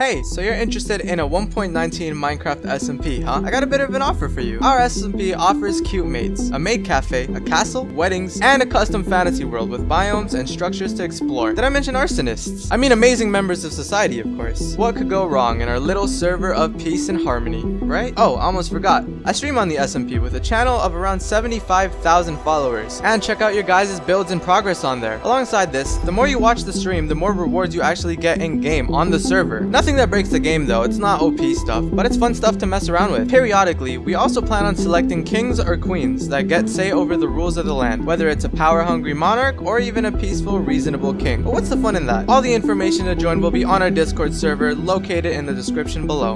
Hey, so you're interested in a 1.19 Minecraft SMP, huh? I got a bit of an offer for you. Our SMP offers cute mates, a maid cafe, a castle, weddings, and a custom fantasy world with biomes and structures to explore. Did I mention arsonists? I mean amazing members of society, of course. What could go wrong in our little server of peace and harmony, right? Oh, almost forgot. I stream on the SMP with a channel of around 75,000 followers, and check out your guys' builds in progress on there. Alongside this, the more you watch the stream, the more rewards you actually get in-game on the server. Nothing that breaks the game though, it's not OP stuff, but it's fun stuff to mess around with. Periodically, we also plan on selecting kings or queens that get say over the rules of the land, whether it's a power-hungry monarch or even a peaceful, reasonable king. But what's the fun in that? All the information to join will be on our Discord server located in the description below.